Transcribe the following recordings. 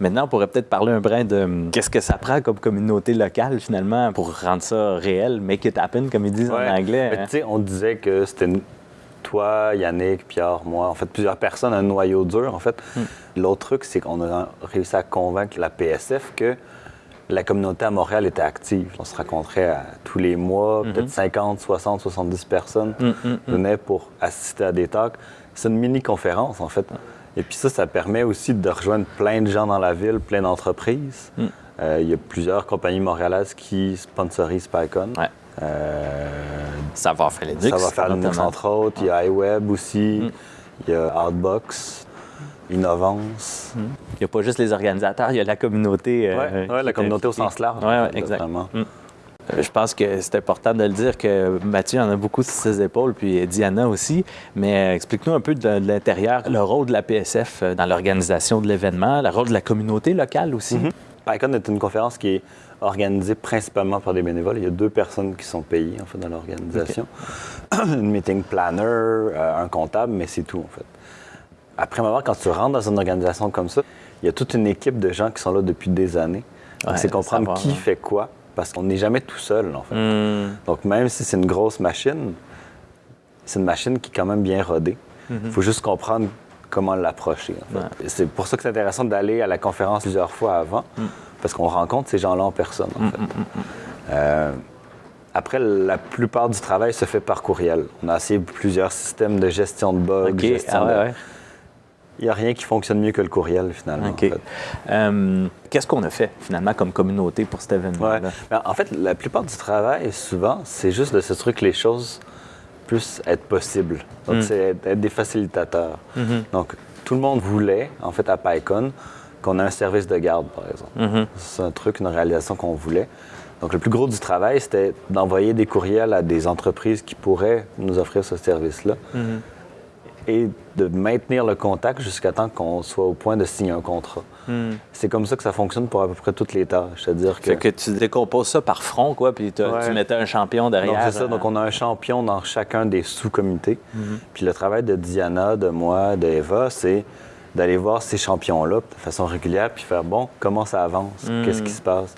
Maintenant, on pourrait peut-être parler un brin de hum, qu'est-ce que ça prend comme communauté locale, finalement, pour rendre ça réel, make it happen, comme ils disent Ouais. en anglais. Hein. tu sais, on disait que c'était toi, Yannick, Pierre, moi, en fait, plusieurs personnes, un noyau dur, en fait. L'autre truc, c'est qu'on a réussi à convaincre la PSF que la communauté à Montréal était active. On se rencontrait à- tous les mois, peut-être 50, 60, 70 personnes Mm, mm, mm. venaient pour assister à des talks. C'est une mini-conférence, en fait. Et puis ça, ça permet aussi de rejoindre plein de gens dans la ville, plein d'entreprises. Mm. Euh, Il y a plusieurs compagnies montréalaises qui sponsorisent PyCon. Ouais. Euh, Ça va faire Linux. ça va faire Linux entre autres. Il y a iWeb aussi. Mm. Il y a Outbox, Innovance. Il n'y a pas juste les organisateurs, il y a la communauté. euh, qui ouais, la communauté au sens large. Ouais, ouais, en fait, Je pense que c'est important de le dire que Mathieu en a beaucoup sur ses épaules, puis Diana aussi. Mais euh, explique-nous un peu de, de l'intérieur, le rôle de la PSF euh, dans l'organisation de l'événement, le rôle de la communauté locale aussi. Mhm. PyCon est une conférence qui est organisée principalement par des bénévoles. Il y a deux personnes qui sont payées en fait, dans l'organisation. une meeting planner, euh, un comptable, mais c'est tout en fait. Après moment, quand tu rentres dans une organisation comme ça, il y a toute une équipe de gens qui sont là depuis des années. Ouais, c'est comprendre savoir, qui fait quoi, parce qu'on n'est jamais tout seul en fait. Hmm. Donc, même si c'est une grosse machine, c'est une machine qui est quand même bien rodée. Il faut juste comprendre comment l'approcher. en fait. Mhm. Ouais. C'est pour ça que c'est intéressant d'aller à la conférence plusieurs fois avant, Mm. parce qu'on rencontre ces gens-là en personne. en fait. Euh, après, la plupart du travail se fait par courriel. On a essayé plusieurs systèmes de gestion de bugs. OK. gestion Ah ouais, de- ouais. Il n'y a rien qui fonctionne mieux que le courriel, finalement. OK. en fait. Euh, Qu'est-ce qu'on a fait finalement comme communauté pour cet Ouais. événement-là? Ben, en fait, la plupart du travail, souvent, c'est juste de se truc que les choses puissent être possibles. Donc, Mm. c'est être, être des facilitateurs. Mhm. Donc, tout le monde voulait, en fait, à PyCon, qu'on ait un service de garde, par exemple. Mhm. C'est un truc, une réalisation qu'on voulait. Donc, le plus gros du travail, c'était d'envoyer des courriels à des entreprises qui pourraient nous offrir ce service-là Mhm. Et de maintenir le contact jusqu'à temps qu'on soit au point de signer un contrat. Hmm. C'est comme ça que ça fonctionne pour à peu près toutes les tâches. C'est-à-dire que... Fait que tu décomposes ça par front, quoi, puis Ouais. tu mettais un champion derrière. Donc, c'est ça. euh, Donc, on a un champion dans chacun des sous-comités. Mhm. Puis le travail de Diana, de moi, d'Eva, c'est d'aller voir ces champions-là de façon régulière puis faire bon, comment ça avance, Mhm. qu'est-ce qui se passe?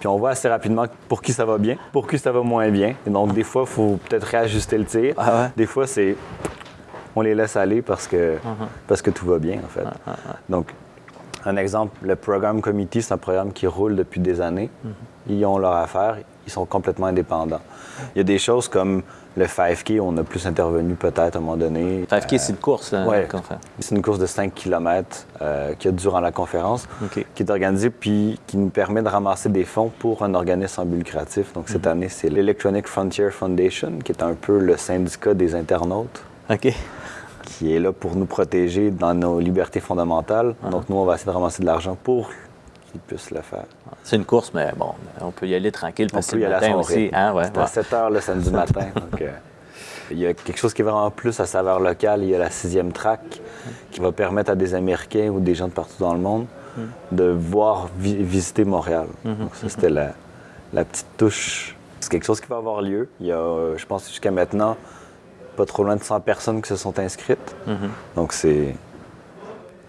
Puis on voit assez rapidement pour qui ça va bien, pour qui ça va moins bien. Et donc, des fois, il faut peut-être réajuster le tir. Ah ouais? Des fois, c'est on les laisse aller parce que, Mhm. parce que tout va bien, en fait. Donc, un exemple, le Program Committee, c'est un programme qui roule depuis des années. Mhm. Ils ont leur affaire, ils sont complètement indépendants. Il y a des choses comme le 5K, on a plus intervenu peut-être à un moment donné. 5K, c'est une course, là, ouais. C'est une course de 5 km qui a durant la conférence, qui est organisée puis qui nous permet de ramasser des fonds pour un organisme but lucratif. Donc, cette année, c'est l'Electronic Frontier Foundation, qui est un peu le syndicat des internautes OK. qui est là pour nous protéger dans nos libertés fondamentales. Ah. Donc, nous, on va essayer de ramasser de l'argent pour qu'ils puissent le faire. C'est une course, mais bon, on peut y aller tranquille parce que le matin aussi. Hein, ouais, à 7 heures le samedi matin. donc, euh, il y a quelque chose qui est vraiment plus à saveur locale. Il y a la sixième track qui va permettre à des Américains ou des gens de partout dans le monde de voir vi- visiter Montréal. Donc, ça, c'était la, la petite touche. C'est quelque chose qui va avoir lieu. Il y a, euh, je pense, jusqu'à maintenant, pas trop loin de 100 personnes qui se sont inscrites. Mhm. Donc, c'est.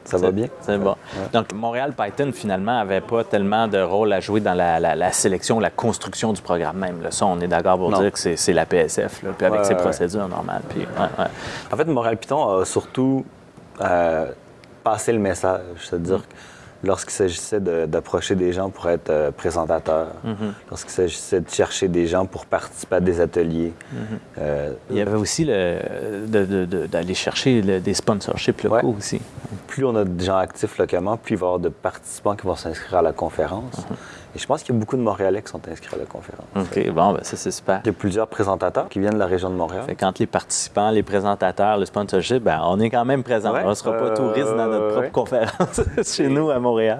Ça va bien. C'est bon. Donc, Montréal Python, finalement, n'avait pas tellement de rôle à jouer dans la, la- la sélection, la construction du programme même. Là, ça, on est d'accord pour Non. dire que c'est la PSF, là, puis avec Ouais, ses ouais, procédures normales. Puis. En fait, Montréal Python a surtout euh, passé le message, c'est-à-dire que lorsqu'il s'agissait de- d'approcher des gens pour être euh, présentateur, lorsqu'il s'agissait de chercher des gens pour participer à des ateliers, euh, Il y avait aussi d'aller chercher le- des sponsorships locaux Ouais. aussi. plus on a de gens actifs localement, plus il va y avoir de participants qui vont s'inscrire à la conférence. Et je pense qu'il y a beaucoup de Montréalais qui sont inscrits à la conférence. OK, bon, ben ça, c'est super. Il y a plusieurs présentateurs qui viennent de la région de Montréal. Fait quand les participants, les présentateurs, le sponsorship, ben, on est quand même présent. Ouais, on ne sera pas euh, touriste dans notre propre ouais. conférence chez nous à Montréal.